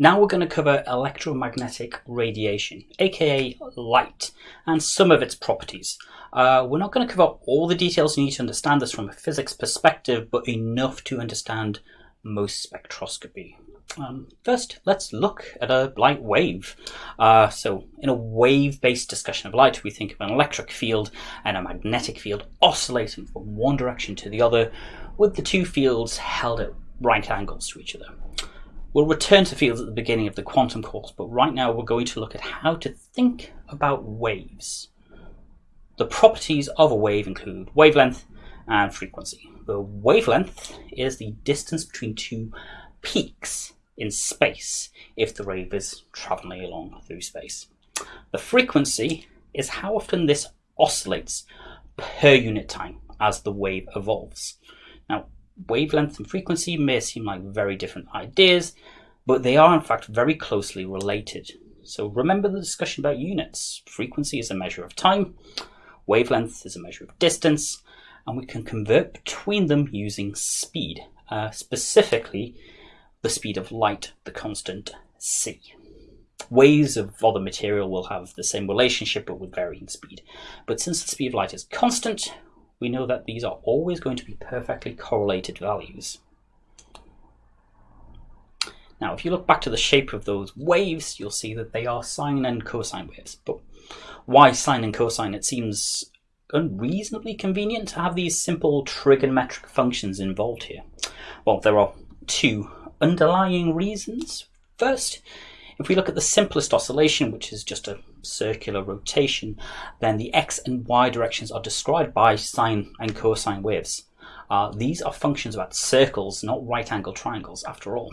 Now we're going to cover electromagnetic radiation, aka light, and some of its properties. Uh, we're not going to cover all the details you need to understand this from a physics perspective, but enough to understand most spectroscopy. Um, first, let's look at a light wave. Uh, so, in a wave-based discussion of light, we think of an electric field and a magnetic field oscillating from one direction to the other, with the two fields held at right angles to each other. We'll return to fields at the beginning of the quantum course, but right now we're going to look at how to think about waves. The properties of a wave include wavelength and frequency. The wavelength is the distance between two peaks in space if the wave is traveling along through space. The frequency is how often this oscillates per unit time as the wave evolves. Now, wavelength and frequency may seem like very different ideas, but they are in fact very closely related. So remember the discussion about units. Frequency is a measure of time, wavelength is a measure of distance, and we can convert between them using speed, uh, specifically the speed of light, the constant c. Waves of other material will have the same relationship but with varying speed. But since the speed of light is constant, we know that these are always going to be perfectly correlated values. Now, if you look back to the shape of those waves, you'll see that they are sine and cosine waves. But why sine and cosine? It seems unreasonably convenient to have these simple trigonometric functions involved here. Well, there are two underlying reasons. First, if we look at the simplest oscillation, which is just a circular rotation, then the x and y directions are described by sine and cosine waves. Uh, these are functions about circles, not right angle triangles, after all.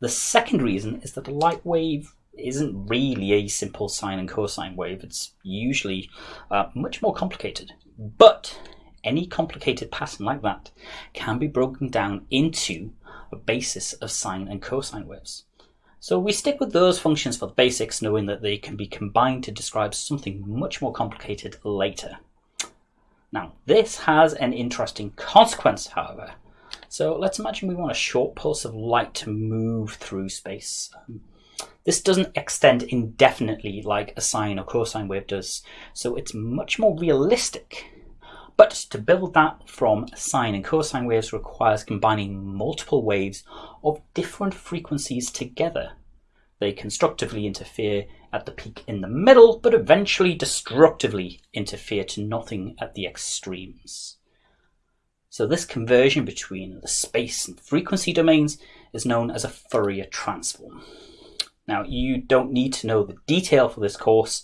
The second reason is that a light wave isn't really a simple sine and cosine wave. It's usually uh, much more complicated. But any complicated pattern like that can be broken down into a basis of sine and cosine waves. So we stick with those functions for the basics, knowing that they can be combined to describe something much more complicated later. Now, this has an interesting consequence, however. So let's imagine we want a short pulse of light to move through space. This doesn't extend indefinitely like a sine or cosine wave does, so it's much more realistic but to build that from sine and cosine waves requires combining multiple waves of different frequencies together. They constructively interfere at the peak in the middle, but eventually destructively interfere to nothing at the extremes. So this conversion between the space and frequency domains is known as a Fourier transform. Now, you don't need to know the detail for this course,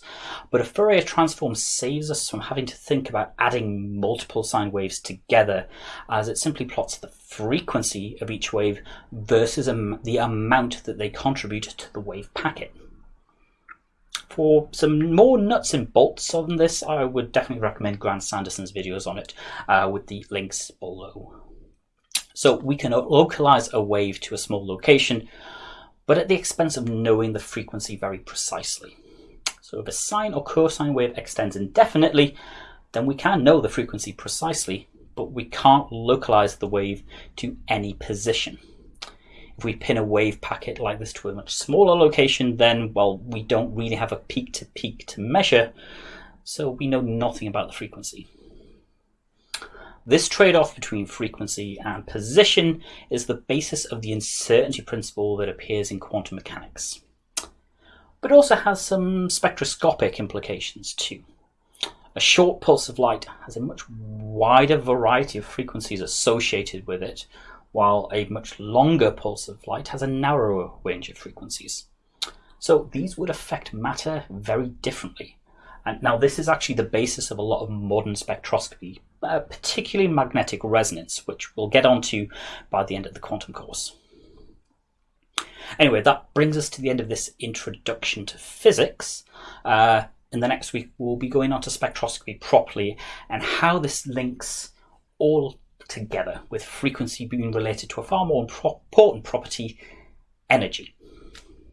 but a Fourier transform saves us from having to think about adding multiple sine waves together, as it simply plots the frequency of each wave versus the amount that they contribute to the wave packet. For some more nuts and bolts on this, I would definitely recommend Grant Sanderson's videos on it, uh, with the links below. So we can localize a wave to a small location, but at the expense of knowing the frequency very precisely. So if a sine or cosine wave extends indefinitely, then we can know the frequency precisely, but we can't localize the wave to any position. If we pin a wave packet like this to a much smaller location, then, well, we don't really have a peak to peak to measure, so we know nothing about the frequency. This trade-off between frequency and position is the basis of the uncertainty principle that appears in quantum mechanics. But also has some spectroscopic implications too. A short pulse of light has a much wider variety of frequencies associated with it, while a much longer pulse of light has a narrower range of frequencies. So these would affect matter very differently. And now this is actually the basis of a lot of modern spectroscopy, uh, particularly magnetic resonance, which we'll get onto by the end of the quantum course. Anyway, that brings us to the end of this introduction to physics. Uh, in the next week, we'll be going on to spectroscopy properly and how this links all together with frequency being related to a far more important property, energy.